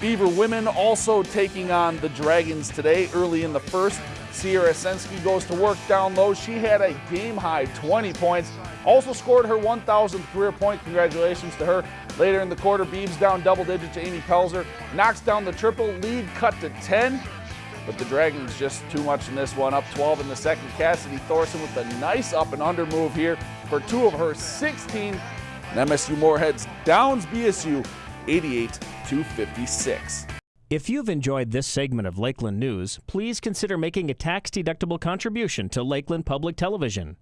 Beaver women also taking on the Dragons today early in the first. Sierra Sensky goes to work down low. She had a game high 20 points. Also scored her 1,000th career point. Congratulations to her. Later in the quarter, Beavs down double digits to Amy Pelzer. Knocks down the triple. Lead cut to 10. But the Dragons just too much in this one. Up 12 in the second. Cassidy Thorson with a nice up and under move here for two of her 16. And MSU Moorheads downs BSU 88 to 56. If you've enjoyed this segment of Lakeland News, please consider making a tax-deductible contribution to Lakeland Public Television.